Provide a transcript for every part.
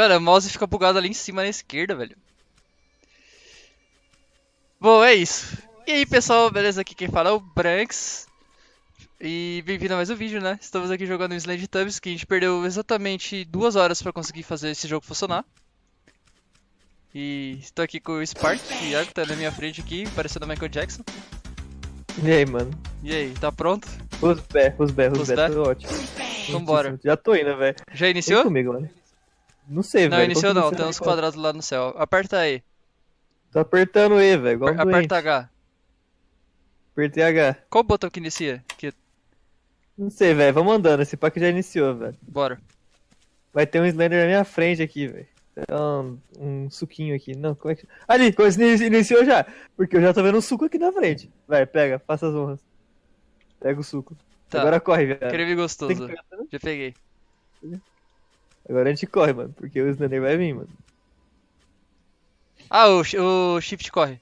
Mano, o mouse fica bugado ali em cima na esquerda, velho. Bom, é isso. E aí, pessoal, beleza? Aqui quem fala é o Branks. E bem-vindo a mais um vídeo, né? Estamos aqui jogando Slade Tubs, que a gente perdeu exatamente duas horas pra conseguir fazer esse jogo funcionar. E estou aqui com o Spark, que tá na minha frente aqui, parecendo Michael Jackson. E aí, mano? E aí, tá pronto? Os pés, os pés, os Os pés, pé? tô ótimo. Vambora. Já tô indo, velho. Já Vem iniciou? comigo, mano. Não sei, Não, velho. iniciou não, tem uns quadrados lá no céu. Aperta aí. Tô apertando E, velho. Doente. Aperta H. Apertei H. Qual o botão que inicia? Que... Não sei, velho. Vamos andando. Esse pack já iniciou, velho. Bora. Vai ter um Slender na minha frente aqui, velho. É Um, um suquinho aqui. Não, como é que. Ali, iniciou já. Porque eu já tô vendo um suco aqui na frente. Vai, pega, faça as honras. Pega o suco. Tá. Agora corre, velho. Creme gostoso. pegar também? Já peguei. Agora a gente corre, mano. Porque o Slender vai vir, mano. Ah, o, o shift corre.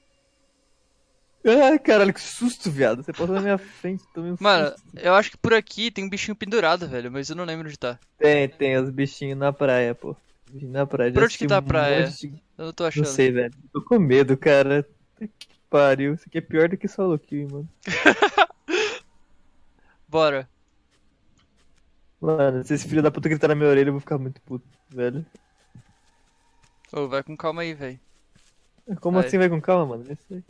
Ah, caralho, que susto, viado. Você passou na minha frente, tomei um Mano, susto. eu acho que por aqui tem um bichinho pendurado, velho, mas eu não lembro onde tá. Tem, tem os bichinhos na praia, pô. Bichinho na praia. Por onde que tá a um praia? de- Eu não tô Não achando. sei, velho. Tô com medo, cara. Que pariu. Isso aqui é pior do que solo kill, mano. Bora. Mano, se esse filho da puta gritar na minha orelha, eu vou ficar muito puto, velho. Ô, vai com calma aí, velho. Como Vai. assim vai com calma, mano? Isso aí.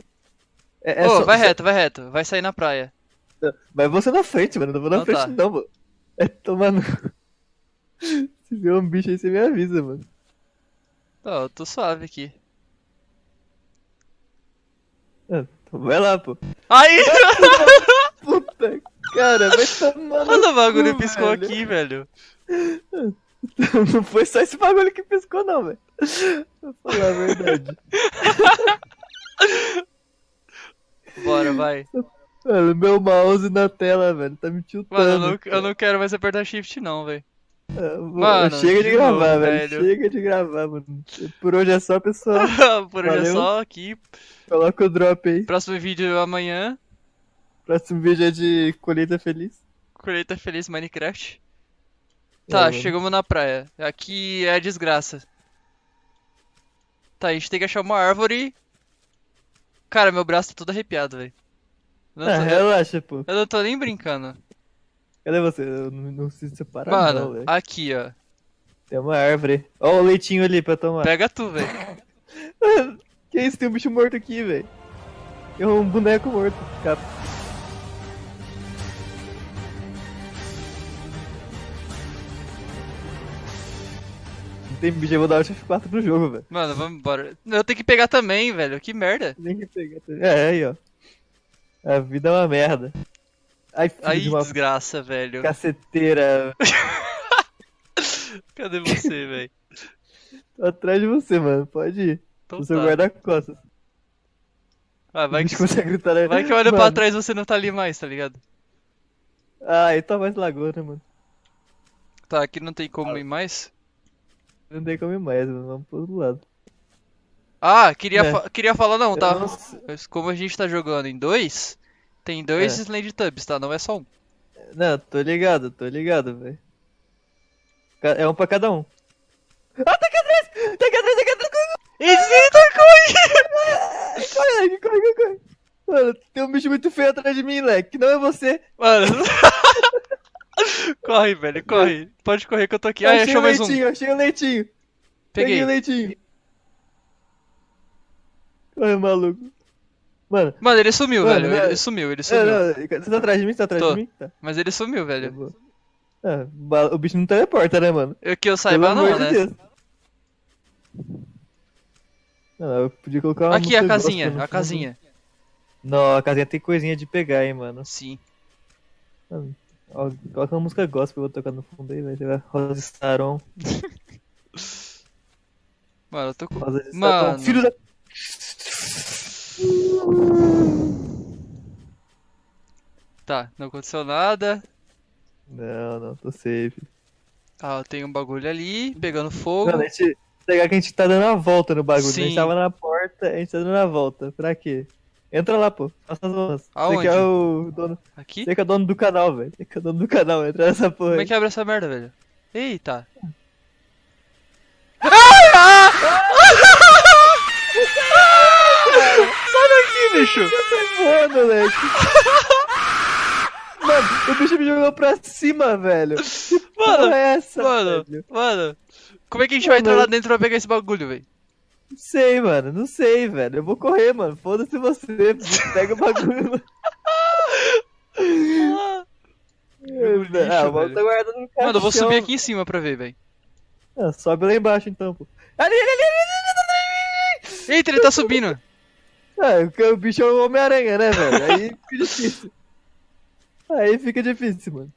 É, é Ô, só- vai só- reto, vai reto. Vai sair na praia. Vai você na frente, mano. Não vou na Então frente, tá. não, mano. É tomando. Se vier um bicho aí, você me avisa, mano. Ó, eu tô suave aqui. Ah, então vai lá, pô. Aí! Puta, cara, vai tomar Olha o bagulho cu, piscou velho. aqui, velho. Não foi só esse bagulho que piscou, não, velho. Vou falar a verdade. Bora, vai. Mano, meu mouse na tela, velho, tá me tiltando. Mano, eu não, eu não quero mais apertar shift não, velho. Ah, Mano, chega de de gravar, novo, velho. velho. Chega de gravar, mano. Por hoje é só, pessoal. Por hoje é Valeu. só aqui. Coloca o drop aí. Próximo vídeo amanhã. Próximo vídeo é de colheita feliz. Colheita Feliz Minecraft. É, Tá, mano. chegamos na praia. Aqui é a desgraça. Tá, a gente tem que achar uma árvore. Cara, meu braço tá todo arrepiado, velho. Não Ah, tô- relaxa, pô. Eu não tô nem brincando. Cadê você? Eu não, não preciso separar, não, Mano, velho. aqui, ó. Tem uma árvore. Ó o leitinho ali pra tomar. Pega tu, velho. Que isso? Tem um bicho morto aqui, velho. Tem um boneco morto. Capa. Tem vou dar o F4 pro jogo, velho. Mano, vamos embora. Eu tenho que pegar também, velho. Que merda. Nem que pegar. É, aí, ó. A vida é uma merda. Ai, filho Aí, de uma desgraça, velho. caceteira. Cadê você, velho? Tô atrás de você, mano. Pode ir. Então o seu tá. guarda-costas. Ah, vai que, consegue gritar aí. vai que eu olho pra trás e você não tá ali mais, tá ligado? Ah, então mais lagoa, né, mano? Tá, aqui não tem como ir mais. Não tem como ir mais. Vamos pro outro lado. Ah, queria, É. fa- queria falar não, tá? Não Como a gente tá jogando em dois, tem dois É. Slade Tubs, tá? Não é só um. Não, tô ligado, tô ligado, velho. É um pra cada um. Ah, tá aqui atrás! Tá aqui atrás, tá aqui atrás! Eita, corre! Corre, corre, corre, corre! Mano, tem um bicho muito feio atrás de mim, leque. que Não é você. Mano. corre, velho, corre. Pode correr que eu tô aqui. Ah, achei o mais um. leitinho, achei o leitinho. Peguei Peguei. o leitinho. Corre, maluco. Mano, Mano, ele sumiu, Mano, velho. não- Ele sumiu, ele é, sumiu. não, você tá atrás de mim? Você tá atrás Tô. de mim? Tá. Mas ele sumiu, velho. Ah, o bicho não teleporta, né, mano? Eu que eu saiba não, né? Deus. Não, eu podia colocar uma Aqui a casinha, a fundo. casinha. Não, a casinha tem coisinha de pegar, hein, mano. Sim. Ó, coloca uma música gospel, eu vou tocar no fundo aí, vai ser Rosa Staron. Mano, eu tô com. Rosa de Mano. Filho da... Tá, não aconteceu nada. Não, não, tô safe. Ah, tem um bagulho ali, pegando fogo. Mano, a gente... Pegar que a gente tá dando a volta no bagulho. Sim. A gente tava na porta, a gente tá dando a volta. Pra quê? Entra lá, pô. Faça as honras. Aonde? Você que é o dono. Aqui? Você que é o dono do canal, velho. Você que é o dono do canal, entra nessa porra. Como é que abre essa merda, velho? Eita. Ah! Ah! Sai daqui, bicho! Eu tô voando, velho. Mano, o bicho me jogou pra cima, velho. Que mano, é essa, mano, velho? mano, como é que a gente mano. vai entrar lá dentro pra pegar esse bagulho, velho? Não sei, mano. Não sei, velho. Eu vou correr, mano. Foda-se você. Pega o bagulho. mano. Ah, lixo, ah, o bagulho tá guardado no caixão. Mano, eu vou subir aqui em cima pra ver, velho. Ah, sobe lá embaixo então, pô. Ali, ali, ali, ali, ali, ali. Eita, ele tá subindo. Ah, porque o bicho é o Homem-Aranha, né, velho? Aí fica difícil. Aí fica difícil, mano.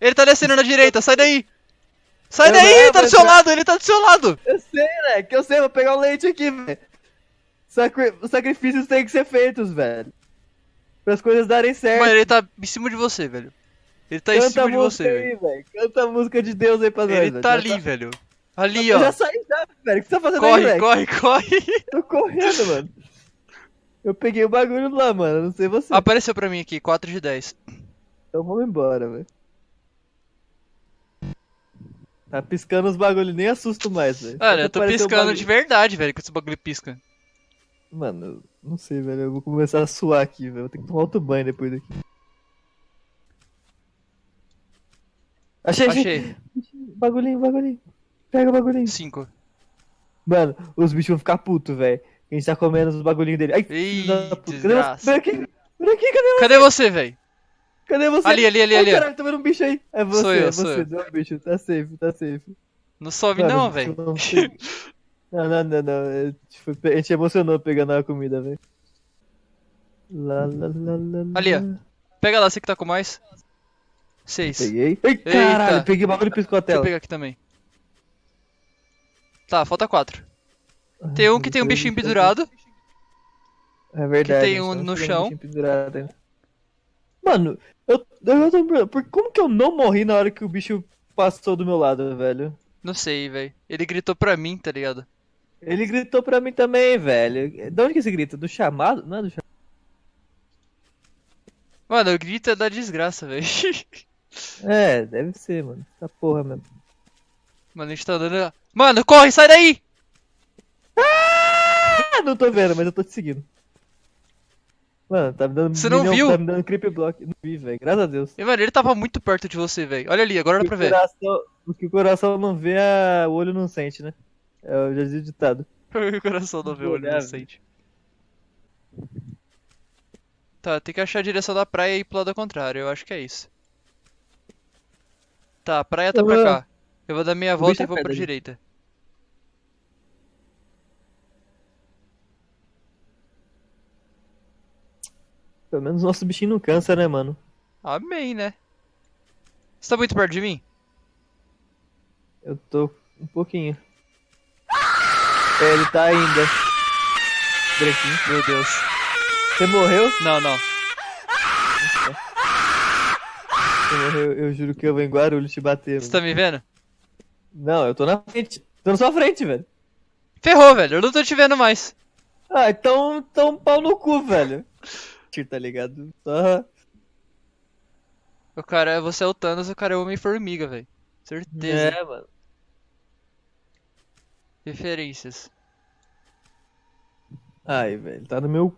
Ele tá descendo na direita, sai daí! Sai Eu daí, ele tá do mas seu lado, ele tá do seu lado! Eu sei, né? Que eu sei, vou pegar o leite aqui, velho. Sacri... Os sacrifícios têm que ser feitos, velho. Para as coisas darem certo. Mano, ele tá em cima de você, velho. Ele tá em Canta cima a de você, aí, velho. velho. Canta a música de Deus aí pra nós, Ele tá ali, velho. Ali, Eu ó. já saí já, velho. O que você tá fazendo aí, Corre, velho? corre, corre. Tô correndo, mano. Eu peguei o bagulho lá, mano. Não sei você. Apareceu pra mim aqui, 4 de 10. Então vamos embora, velho. Tá piscando os bagulhos, nem assusto mais, velho. Só eu tô piscando bagulho. de verdade, velho, com esse bagulho pisca. Mano, eu não sei, velho. Eu vou começar a suar aqui, velho. Vou ter que tomar outro banho depois daqui. Achei, achei. Achei. Bagulhinho, bagulhinho. Pega o bagulhinho. 5. Mano, os bichos vão ficar putos, velho. A gente tá comendo os bagulhinhos dele. Ai, Ih, puta. Cadê aqui, cadê você? Cadê você, velho? Cadê você? Ali, ali, ali, Ai, ali, ó. caralho, tô vendo um bicho aí. É você, Sou eu, é sou você. eu. Deu um bicho. Tá safe, tá safe. Não sobe Mano, não, velho. não Não, não, não, não. É, tipo, A gente emocionou pegando a comida, velho. Ali, ó. Pega lá, você que tá com mais. 6. Peguei. Ai, caralho, Eita. peguei o bagulho e piscou a Deixa eu tela. pegar aqui também. Tá, falta 4. Tem um que tem um bichinho pendurado. É verdade. tem um no tem chão. ainda. Mano, eu, eu tô por como que eu não morri na hora que o bicho passou do meu lado, velho? Não sei, velho. Ele gritou pra mim, tá ligado? Ele gritou pra mim também, velho. De onde que esse grita? Do chamado? Não é do chamado. Mano, o grito é da desgraça, velho. É, deve ser, mano. Essa porra mesmo. Mano, a gente tá andando. Mano, corre, sai daí! Ah, não tô vendo, mas eu tô te seguindo. Mano, tá me dando. Você não milhão- viu? Tá me dando creep block. Não vi, velho. Graças a Deus. E, mano, ele tava muito perto de você, velho. Olha ali, agora dá pra ver. coração, o que o coração não vê, a- o olho não sente, né? É o já dizia o ditado. o coração não vê o olho não sente. Tá, tem que achar a direção da praia e ir pro lado contrário. Eu acho que é isso. Tá, a praia tá Eu pra vou- cá. Eu vou dar meia volta e é vou pra ali. direita. Pelo menos nosso bichinho não cansa, né, mano? Amém, né? Você tá muito perto de mim? Eu tô um pouquinho. É, ele tá ainda. Branquinho. Meu Deus. Você morreu? Não, não. Você morreu, eu juro que eu vou em Guarulhos te bater. Você tá me vendo? Não, eu tô na frente. Tô na sua frente, velho. Ferrou, velho. Eu não tô te vendo mais. Ah, então, então pau no cu, velho. Tá ligado? Só... O cara, você é o Thanos, o cara é o Homem-Formiga, velho. Certeza. É, mano. Referências. Ai, velho, tá no meu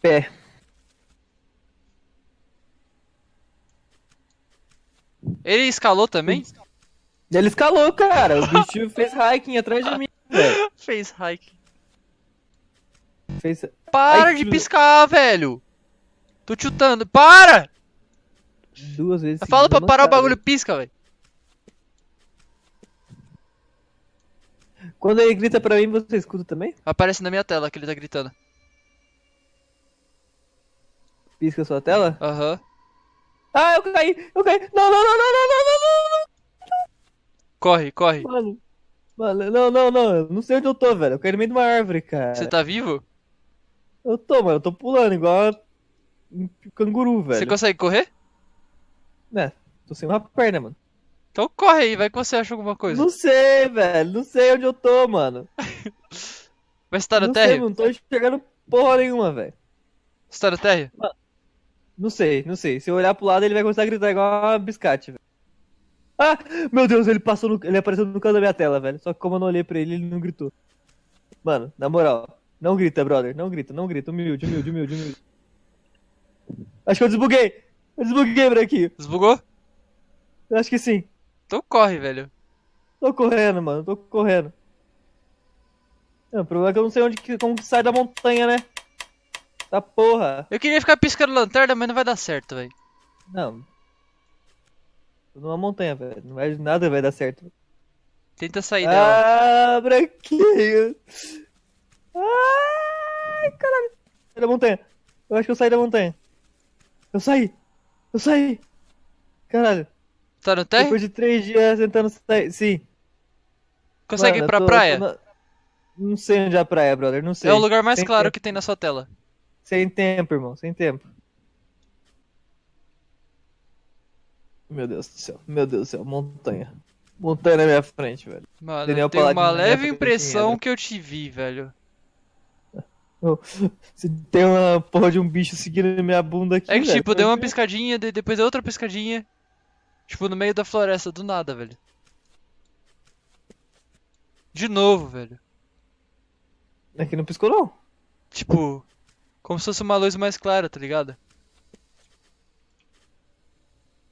pé. Ele escalou também? Ele escalou, cara. O bicho fez hiking atrás de mim, velho. Fez hike. Fez... Para Ai, de piscar, velho! Tô chutando. Para! duas vezes. Fala pra parar o bagulho, pisca, velho. Quando ele grita pra mim, você escuta também? Aparece na minha tela que ele tá gritando. Pisca a sua tela? Aham. Ah, eu caí! Eu caí! Não, não, não, não, não, não, não, não, Corre, corre. não! Mano, mano, não, não, não. Eu não sei onde eu tô, velho. Eu caí no meio de uma árvore, cara. Você tá vivo? Eu tô, mano. Eu tô pulando igual um canguru, velho. Você consegue correr? Né? Tô sem uma perna, mano. Então corre aí, vai que você acha alguma coisa. Não sei, velho. Não sei onde eu tô, mano. Mas você tá no não sei, térreo? não tô enxergando porra nenhuma, velho. Você tá no térreo? Não sei, não sei. Se eu olhar pro lado, ele vai começar a gritar igual uma biscate, velho. Ah, meu Deus, ele passou no... Ele apareceu no canto da minha tela, velho. Só que como eu não olhei pra ele, ele não gritou. Mano, na moral, Não grita, brother. Não grita, não grita. Humilde, humilde, humilde, humilde. Acho que eu desbuguei. Eu desbuguei, branquinho. Desbugou? Eu acho que sim. Então corre, velho. Tô correndo, mano. Tô correndo. Não, o problema é que eu não sei onde que, como que sai da montanha, né? Tá porra. Eu queria ficar piscando lanterna, mas não vai dar certo, velho. Não. Tô numa montanha, velho. Não vai, nada vai dar certo. Tenta sair dela. Ah, branquinho. Ai, caralho. Sai da montanha. Eu acho que eu saí da montanha. Eu saí. Eu saí. Caralho. Tá no térreo? Depois de três dias tentando sair. Sim. Consegue Mano, ir pra tô- praia? na- Não sei onde é a praia, brother. Não sei. É o lugar mais Sem claro tempo. que tem na sua tela. Sem tempo, irmão. Sem tempo. Meu Deus do céu. Meu Deus do céu. Montanha. Montanha na minha frente, velho. Mano, Daniel eu tenho uma Paladino minha leve impressão que eu te vi, velho. Se tem uma porra de um bicho seguindo minha bunda aqui. É que, velho, tipo, deu uma porque- piscadinha, de- depois deu outra piscadinha. Tipo, no meio da floresta, do nada, velho. De novo, velho. Aqui não piscou, não. Tipo, como se fosse uma luz mais clara, tá ligado?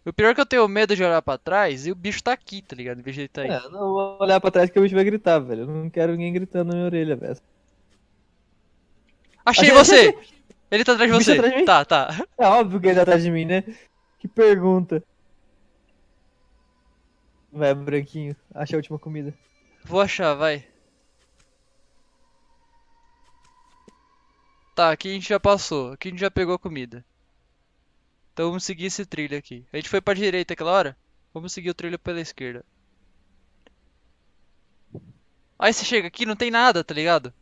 O pior é que eu tenho medo de olhar pra trás e o bicho tá aqui, tá ligado? De ele tá aí. É, não vou olhar pra trás que o bicho vai gritar, velho. Eu não quero ninguém gritando na minha orelha, velho. Achei você! achei, Ele tá atrás de você. atrás de? Tá, tá. É óbvio que ele tá atrás de mim, né? Que pergunta. Vai, branquinho. Acha a última comida. Vou achar, vai. Tá, aqui a gente já passou. Aqui a gente já pegou a comida. Então vamos seguir esse trilho aqui. A gente foi pra direita aquela hora? Vamos seguir o trilho pela esquerda. Aí você chega aqui, não tem nada, tá ligado?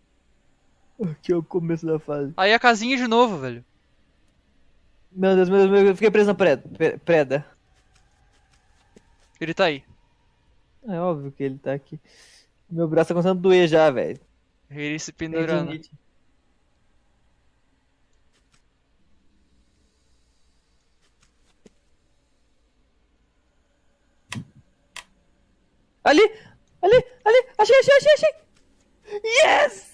Aqui é o começo da fase. Aí a casinha de novo, velho. Meu Deus, meu Deus, meu Deus, eu fiquei preso na preda. pre- preda. Ele tá aí. É óbvio que ele tá aqui. Meu braço tá começando a doer já, velho. Ele se pendurando. Ali! Ali! Ali! Achei, achei, achei, achei! Yes!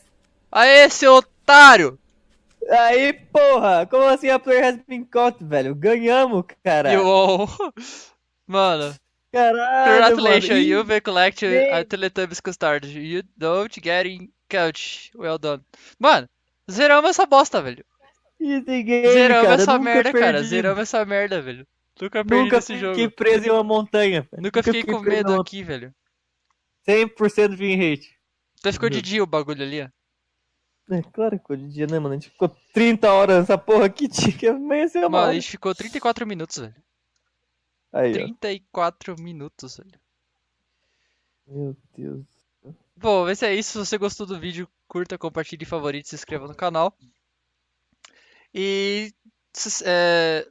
Aê, seu otário! Aí, porra! Como assim a player has been caught, velho? Ganhamos, cara! All... Mano, Caralho, congratulations, mano! you've collected a Ih. Teletubbies custard. You don't get in couch. Well done. Mano, zeramos essa bosta, velho. Game, Zeramos cara. essa Nunca merda, cara. perdi. Zeramos essa merda, velho. Nunca perdi Nunca fiquei jogo. preso em uma montanha, velho. Nunca fiquei com preso medo aqui, velho. 100% de win rate. Até ficou de Meu. dia o bagulho ali, ó. É claro que ficou de dia, né, mano? A gente ficou 30 horas nessa porra aqui, tinha que amanhecer uma Mano, a gente ficou 34 minutos, velho. Aí, ó. 34 minutos, velho. Meu Deus. Bom, esse é isso. Se você gostou do vídeo, curta, compartilhe, favorite, se inscreva no canal. E. é,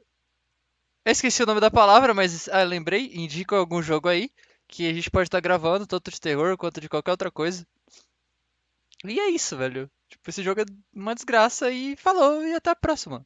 Eu esqueci o nome da palavra, mas ah, lembrei. Indica algum jogo aí que a gente pode estar gravando, tanto de terror quanto de qualquer outra coisa. E é isso, velho. Tipo, esse jogo é uma desgraça e falou, e até a próxima.